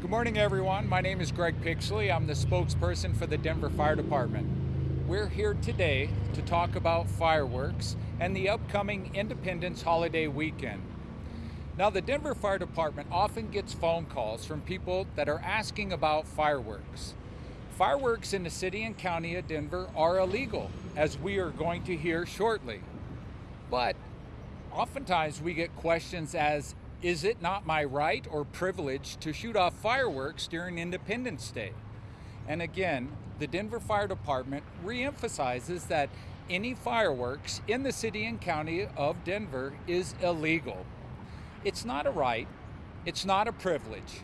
Good morning, everyone. My name is Greg Pixley. I'm the spokesperson for the Denver Fire Department. We're here today to talk about fireworks and the upcoming Independence holiday weekend. Now, the Denver Fire Department often gets phone calls from people that are asking about fireworks. Fireworks in the city and county of Denver are illegal, as we are going to hear shortly. But oftentimes we get questions as is it not my right or privilege to shoot off fireworks during Independence Day? And again, the Denver Fire Department reemphasizes that any fireworks in the city and county of Denver is illegal. It's not a right, it's not a privilege.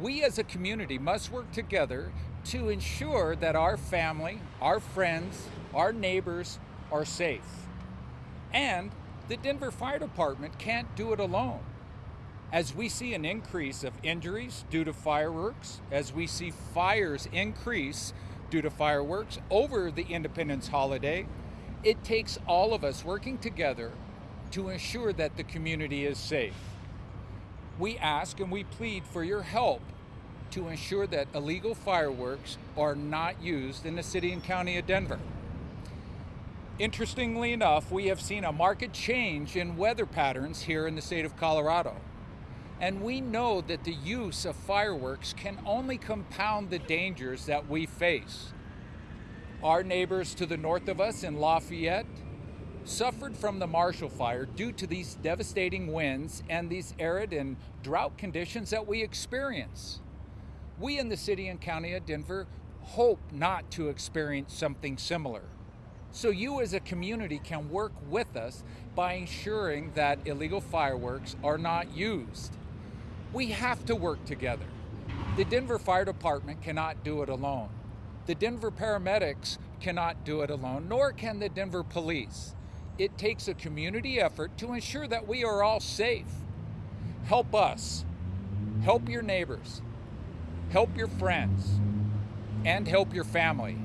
We as a community must work together to ensure that our family, our friends, our neighbors are safe. And the Denver Fire Department can't do it alone. As we see an increase of injuries due to fireworks, as we see fires increase due to fireworks over the Independence holiday, it takes all of us working together to ensure that the community is safe. We ask and we plead for your help to ensure that illegal fireworks are not used in the city and county of Denver. Interestingly enough, we have seen a marked change in weather patterns here in the state of Colorado. And we know that the use of fireworks can only compound the dangers that we face. Our neighbors to the north of us in Lafayette suffered from the Marshall Fire due to these devastating winds and these arid and drought conditions that we experience. We in the city and county of Denver hope not to experience something similar. So you as a community can work with us by ensuring that illegal fireworks are not used. We have to work together. The Denver Fire Department cannot do it alone. The Denver paramedics cannot do it alone, nor can the Denver police. It takes a community effort to ensure that we are all safe. Help us. Help your neighbors. Help your friends. And help your family.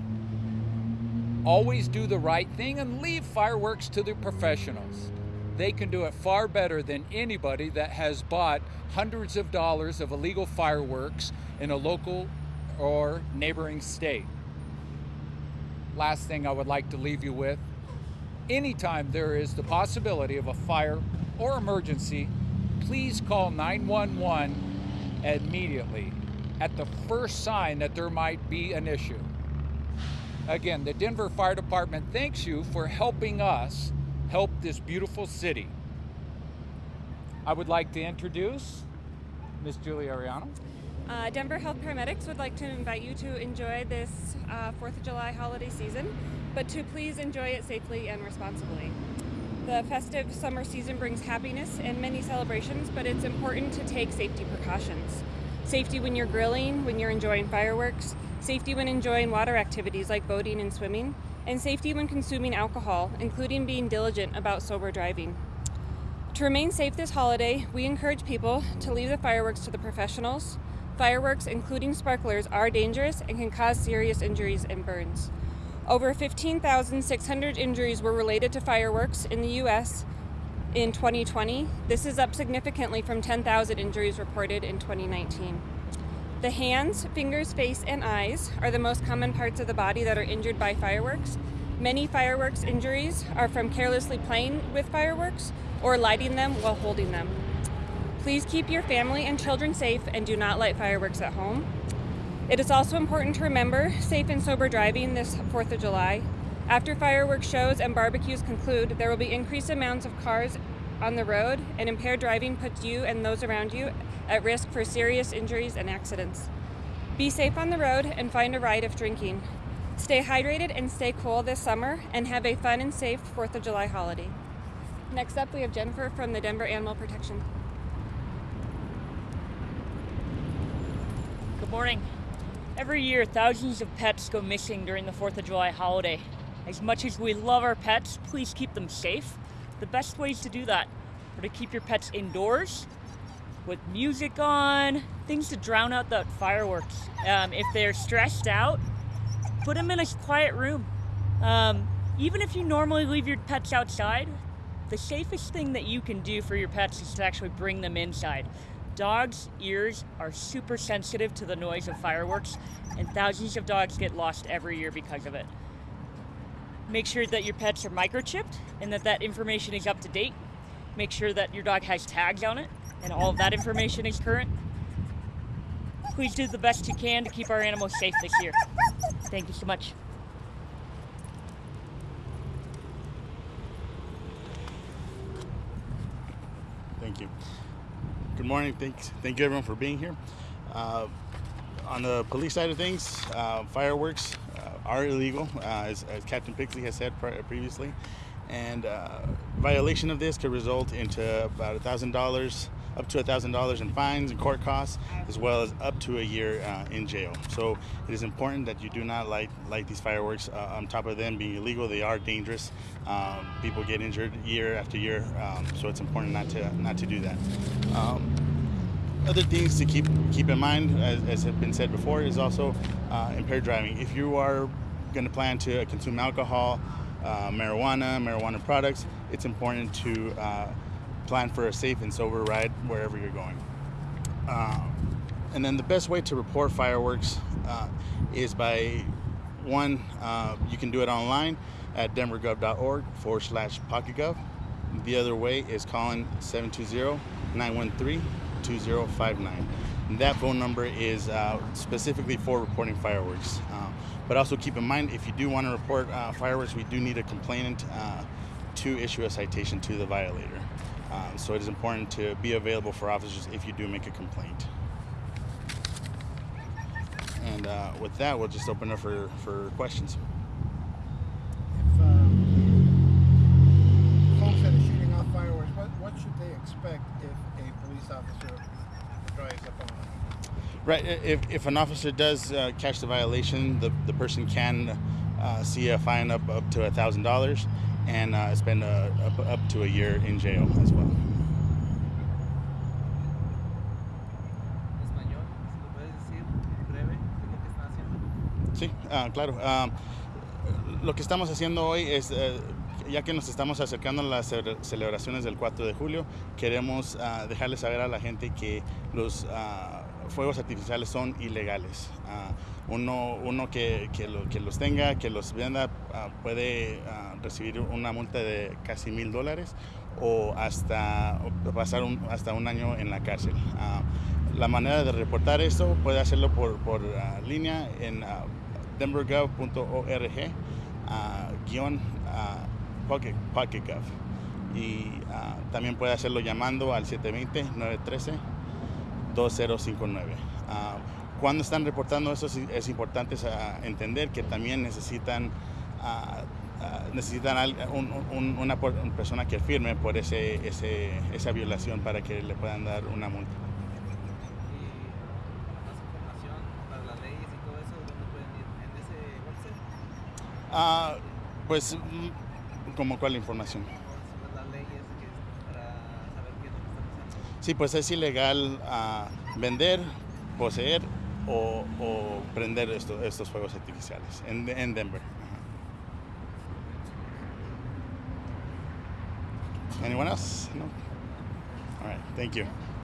Always do the right thing and leave fireworks to the professionals they can do it far better than anybody that has bought hundreds of dollars of illegal fireworks in a local or neighboring state. Last thing I would like to leave you with, anytime there is the possibility of a fire or emergency, please call 911 immediately at the first sign that there might be an issue. Again, the Denver Fire Department thanks you for helping us help this beautiful city. I would like to introduce Ms. Julie Ariano. Uh, Denver Health Paramedics would like to invite you to enjoy this uh, 4th of July holiday season, but to please enjoy it safely and responsibly. The festive summer season brings happiness and many celebrations, but it's important to take safety precautions. Safety when you're grilling, when you're enjoying fireworks, safety when enjoying water activities like boating and swimming, and safety when consuming alcohol, including being diligent about sober driving. To remain safe this holiday, we encourage people to leave the fireworks to the professionals. Fireworks, including sparklers, are dangerous and can cause serious injuries and burns. Over 15,600 injuries were related to fireworks in the U.S. in 2020. This is up significantly from 10,000 injuries reported in 2019. The hands, fingers, face, and eyes are the most common parts of the body that are injured by fireworks. Many fireworks injuries are from carelessly playing with fireworks or lighting them while holding them. Please keep your family and children safe and do not light fireworks at home. It is also important to remember safe and sober driving this 4th of July. After fireworks shows and barbecues conclude, there will be increased amounts of cars on the road, and impaired driving puts you and those around you at risk for serious injuries and accidents. Be safe on the road and find a ride if drinking. Stay hydrated and stay cool this summer and have a fun and safe 4th of July holiday. Next up, we have Jennifer from the Denver Animal Protection. Good morning. Every year, thousands of pets go missing during the 4th of July holiday. As much as we love our pets, please keep them safe the best ways to do that are to keep your pets indoors with music on, things to drown out the fireworks. Um, if they're stressed out, put them in a quiet room. Um, even if you normally leave your pets outside, the safest thing that you can do for your pets is to actually bring them inside. Dogs' ears are super sensitive to the noise of fireworks, and thousands of dogs get lost every year because of it. Make sure that your pets are microchipped and that that information is up to date. Make sure that your dog has tags on it and all of that information is current. Please do the best you can to keep our animals safe this year. Thank you so much. Thank you. Good morning. Thanks. Thank you everyone for being here. Uh, on the police side of things, uh, fireworks uh, are illegal, uh, as, as Captain Pixley has said pre- previously, and uh, violation of this could result into about a thousand dollars, up to a thousand dollars in fines and court costs, as well as up to a year uh, in jail. So it is important that you do not light light these fireworks. Uh, on top of them being illegal, they are dangerous. Um, people get injured year after year, um, so it's important not to not to do that. Um, other things to keep keep in mind, as, as has been said before, is also uh, impaired driving. If you are going to plan to consume alcohol, uh, marijuana, marijuana products, it's important to uh, plan for a safe and sober ride wherever you're going. Um, and then the best way to report fireworks uh, is by one, uh, you can do it online at denvergov.org forward slash pocketgov. The other way is calling 720 913 2059. That phone number is uh, specifically for reporting fireworks. Uh, but also keep in mind, if you do want to report uh, fireworks, we do need a complainant uh, to issue a citation to the violator. Um, so it is important to be available for officers if you do make a complaint. And uh, with that, we'll just open up for, for questions. If um, folks shooting off fireworks, what, what should they expect if a police officer drives up on? Right. If, if an officer does uh, catch the violation, the, the person can uh, see a fine up up to a thousand dollars and uh, spend uh, up, up to a year in jail as well. si lo puedes decir breve, qué es lo que están haciendo. Sí, ah, claro. Ah, lo que estamos haciendo hoy es, eh, ya que nos estamos acercando a las ce- celebraciones del 4 de julio, queremos ah, dejarles saber a la gente que los ah, fuegos artificiales son ilegales. Ah, uno uno que, que lo- que los tenga, que los venda, puede recibir una multa de casi mil dólares o hasta pasar un, hasta un año en la cárcel. La manera de reportar esto puede hacerlo por, por línea en denvergov.org guion Pocket, Pocket Y uh, también puede hacerlo llamando al 720-913-2059. Ah, Cuando están reportando eso es importante ah, entender que también necesitan Uh, necesitan un, una, persona que firme por ese, ese, esa violación para que le puedan dar una multa. Uh, pues mm, ¿Cómo cuál información? Sí, pues es ilegal uh, vender, poseer o, prender esto, estos fuegos artificiales en, en Denver. Anyone else? No? All right, thank you.